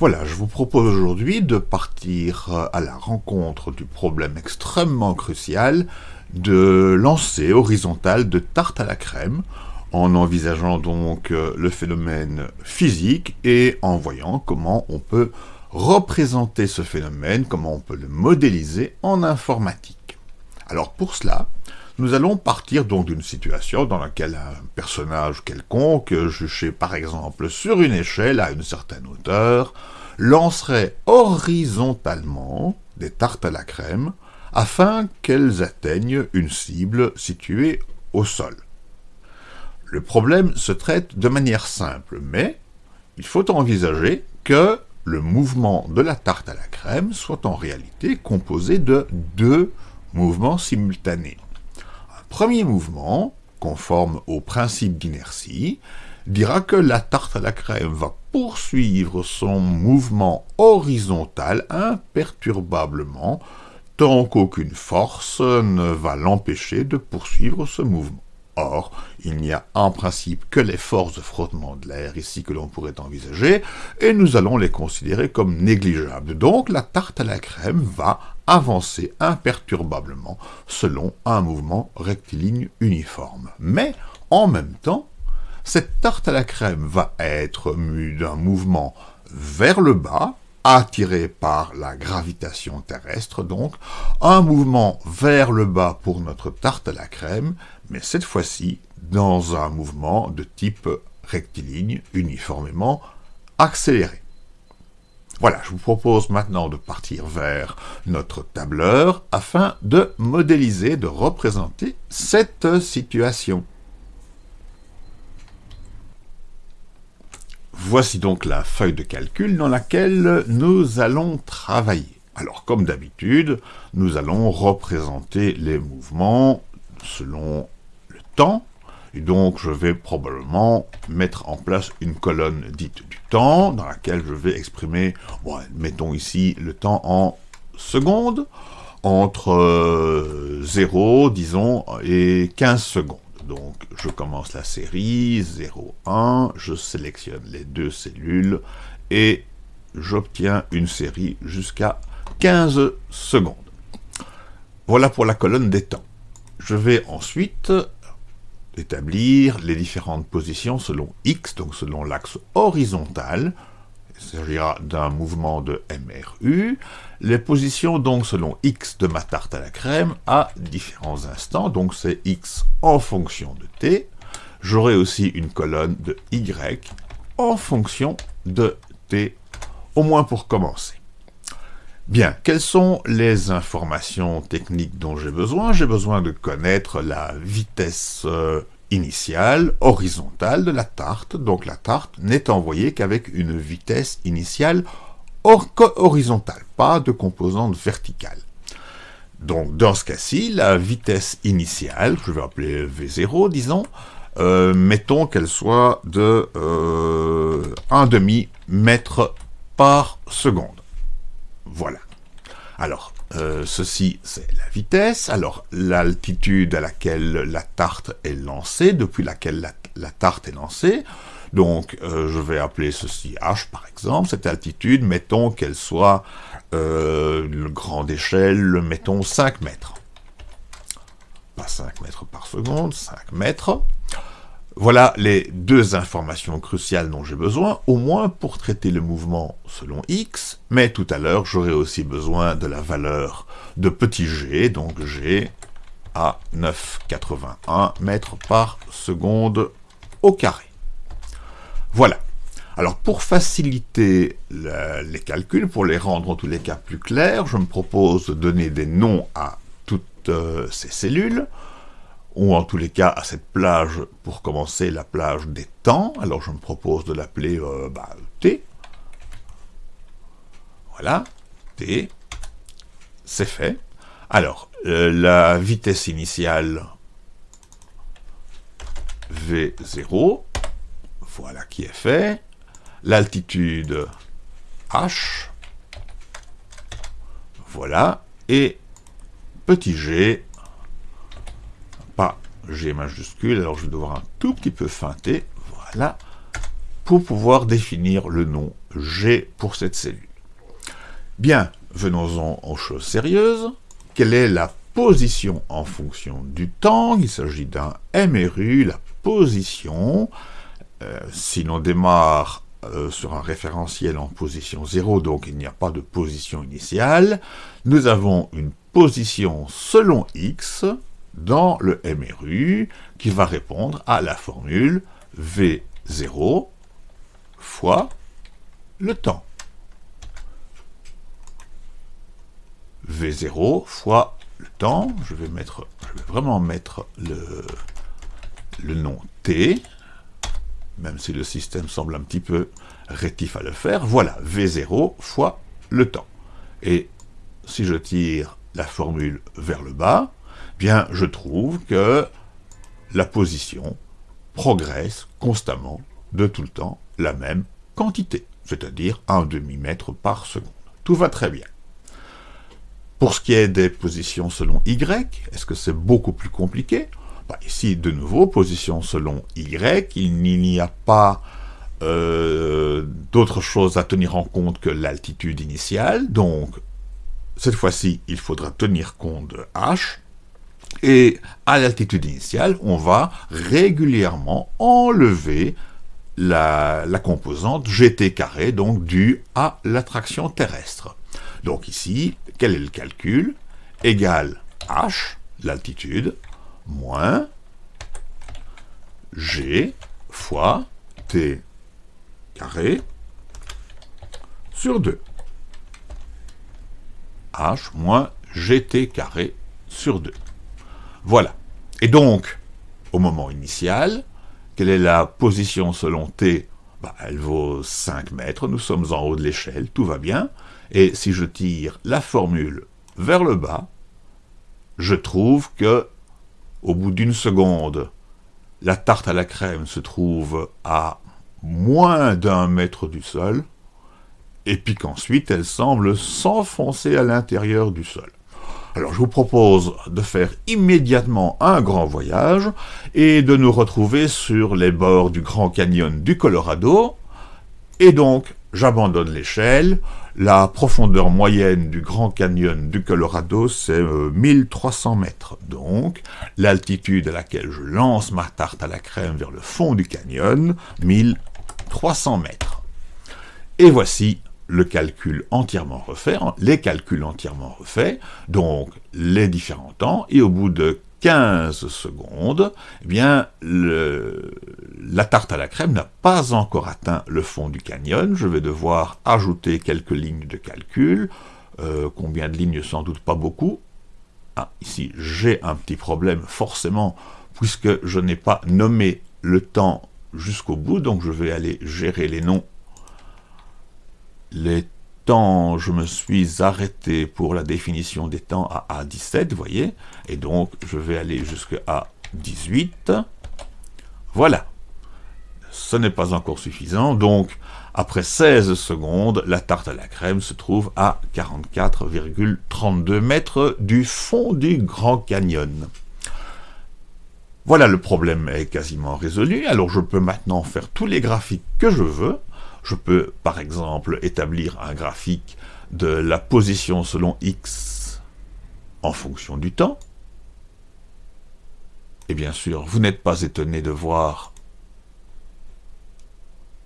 Voilà, je vous propose aujourd'hui de partir euh, à la rencontre du problème extrêmement crucial de lancer horizontal de tarte à la crème, en envisageant donc euh, le phénomène physique et en voyant comment on peut représenter ce phénomène, comment on peut le modéliser en informatique. Alors pour cela, nous allons partir donc d'une situation dans laquelle un personnage quelconque, juché par exemple sur une échelle à une certaine hauteur, lancerait horizontalement des tartes à la crème afin qu'elles atteignent une cible située au sol. Le problème se traite de manière simple, mais il faut envisager que le mouvement de la tarte à la crème soit en réalité composé de deux mouvements simultanés. Premier mouvement, conforme au principe d'inertie, dira que la tarte à la crème va poursuivre son mouvement horizontal imperturbablement tant qu'aucune force ne va l'empêcher de poursuivre ce mouvement. Or, il n'y a en principe que les forces de frottement de l'air ici que l'on pourrait envisager, et nous allons les considérer comme négligeables. Donc la tarte à la crème va avancer imperturbablement selon un mouvement rectiligne uniforme. Mais, en même temps, cette tarte à la crème va être mue d'un mouvement vers le bas, attiré par la gravitation terrestre donc, un mouvement vers le bas pour notre tarte à la crème, mais cette fois-ci dans un mouvement de type rectiligne uniformément accéléré. Voilà, je vous propose maintenant de partir vers notre tableur afin de modéliser, de représenter cette situation. Voici donc la feuille de calcul dans laquelle nous allons travailler. Alors, comme d'habitude, nous allons représenter les mouvements selon le temps, et donc je vais probablement mettre en place une colonne dite du temps, dans laquelle je vais exprimer, mettons ici le temps en secondes, entre 0, euh, disons, et 15 secondes. Donc, je commence la série, 0, 1, je sélectionne les deux cellules, et j'obtiens une série jusqu'à 15 secondes. Voilà pour la colonne des temps. Je vais ensuite établir les différentes positions selon x, donc selon l'axe horizontal, il s'agira d'un mouvement de MRU. Les positions donc selon x de ma tarte à la crème à différents instants, donc c'est x en fonction de t. J'aurai aussi une colonne de y en fonction de t, au moins pour commencer. Bien, quelles sont les informations techniques dont j'ai besoin? J'ai besoin de connaître la vitesse euh, initiale horizontale de la tarte, donc la tarte n'est envoyée qu'avec une vitesse initiale horizontale, pas de composante verticale. Donc dans ce cas-ci, la vitesse initiale, je vais appeler V0, disons, euh, mettons qu'elle soit de euh, 1 demi mètre par seconde. Voilà. Alors, euh, ceci, c'est la vitesse. Alors, l'altitude à laquelle la tarte est lancée, depuis laquelle la, tarte est lancée. Donc, euh, je vais appeler ceci h, par exemple. Cette altitude, mettons qu'elle soit euh, grande échelle, mettons 5 mètres. Pas 5 mètres par seconde, 5 mètres. Voilà les deux informations cruciales dont j'ai besoin, au moins pour traiter le mouvement selon x, mais tout à l'heure j'aurai aussi besoin de la valeur de petit g, donc g à 9,81 mètres par seconde au carré. Voilà. Alors pour faciliter les calculs, pour les rendre en tous les cas plus clairs, je me propose de donner des noms à toutes euh, ces cellules ou en tous les cas à cette plage, pour commencer, la plage des temps. Alors je me propose de l'appeler euh, bah, T. Voilà, T. C'est fait. Alors, euh, la vitesse initiale V0, voilà qui est fait. L'altitude H, voilà. Et petit g, G majuscule, alors je vais devoir un tout petit peu feinter, voilà, pour pouvoir définir le nom G pour cette cellule. Bien, venons-en aux choses sérieuses. Quelle est la position en fonction du temps? Il s'agit d'un MRU, la position. Euh, si l'on démarre euh, sur un référentiel en position 0, donc il n'y a pas de position initiale, nous avons une position selon x dans le MRU qui va répondre à la formule V0 fois le temps. V0 fois le temps, je vais, vraiment mettre le nom T, même si le système semble un petit peu rétif à le faire, voilà, V0 fois le temps. Et si je tire la formule vers le bas, bien je trouve que la position progresse constamment de tout le temps la même quantité, c'est-à-dire un demi-mètre par seconde. Tout va très bien. Pour ce qui est des positions selon y, est-ce que c'est beaucoup plus compliqué? Bah, Ici, de nouveau, position selon y, il n'y a pas euh, d'autre chose à tenir en compte que l'altitude initiale, donc cette fois-ci, il faudra tenir compte de h, et à l'altitude initiale, on va régulièrement enlever la, composante gt carré, donc due à l'attraction terrestre. Donc ici, quel est le calcul? Égal h, l'altitude, moins g fois t carré sur 2. h moins gt carré sur 2. Voilà. Et donc, au moment initial, quelle est la position selon t? Bah, Elle vaut 5 mètres, nous sommes en haut de l'échelle, tout va bien. Et si je tire la formule vers le bas, je trouve que, au bout d'une seconde, la tarte à la crème se trouve à moins d'un mètre du sol, et puis qu'ensuite elle semble s'enfoncer à l'intérieur du sol. Alors je vous propose de faire immédiatement un grand voyage et de nous retrouver sur les bords du Grand Canyon du Colorado. Et donc, j'abandonne l'échelle. La profondeur moyenne du Grand Canyon du Colorado, c'est 1300 euh, mètres. Donc, l'altitude à laquelle je lance ma tarte à la crème vers le fond du canyon, 1300 mètres. Et voici le calcul entièrement refait, les calculs entièrement refaits, donc les différents temps, et au bout de 15 secondes, eh bien, la tarte à la crème n'a pas encore atteint le fond du canyon. Je vais devoir ajouter quelques lignes de calcul. Euh, combien de lignes? Sans doute pas beaucoup. Ah, ici, j'ai un petit problème, forcément, puisque je n'ai pas nommé le temps jusqu'au bout, donc je vais aller gérer les noms les temps, je me suis arrêté pour la définition des temps à A17, vous voyez, et donc je vais aller jusqu'à 18. Voilà. Ce n'est pas encore suffisant, donc après 16 secondes, la tarte à la crème se trouve à 44,32 mètres du fond du Grand Canyon. Voilà, le problème est quasiment résolu, alors je peux maintenant faire tous les graphiques que je veux, je peux, par exemple, établir un graphique de la position selon x en fonction du temps. Et bien sûr, vous n'êtes pas étonné de voir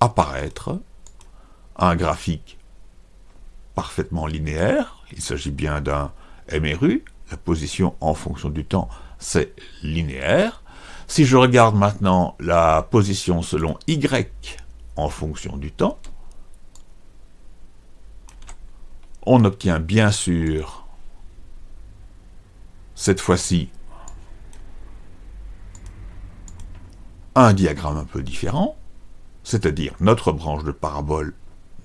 apparaître un graphique parfaitement linéaire. Il s'agit bien d'un MRU. La position en fonction du temps, c'est linéaire. Si je regarde maintenant la position selon y en fonction du temps. On obtient bien sûr, cette fois-ci, un diagramme un peu différent, c'est-à-dire notre branche de parabole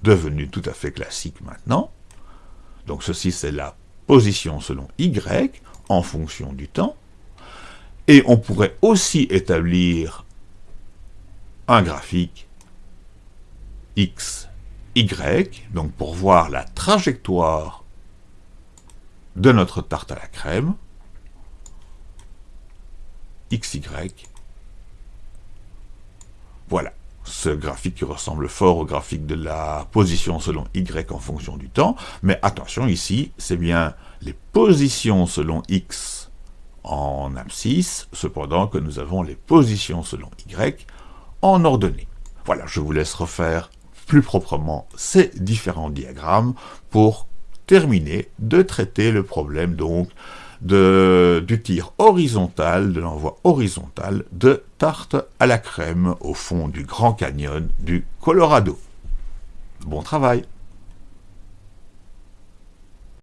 devenue tout à fait classique maintenant. Donc ceci, c'est la position selon y en fonction du temps. Et on pourrait aussi établir un graphique x, y, donc pour voir la trajectoire de notre tarte à la crème, xy, voilà. ce graphique qui ressemble fort au graphique de la position selon Y en fonction du temps, mais attention ici, c'est bien les positions selon X en abscisse, cependant que nous avons les positions selon Y en ordonnée. Voilà, je vous laisse refaire plus proprement ces différents diagrammes pour terminer de traiter le problème donc de, du tir horizontal, de l'envoi horizontal de tarte à la crème au fond du Grand Canyon du Colorado. Bon travail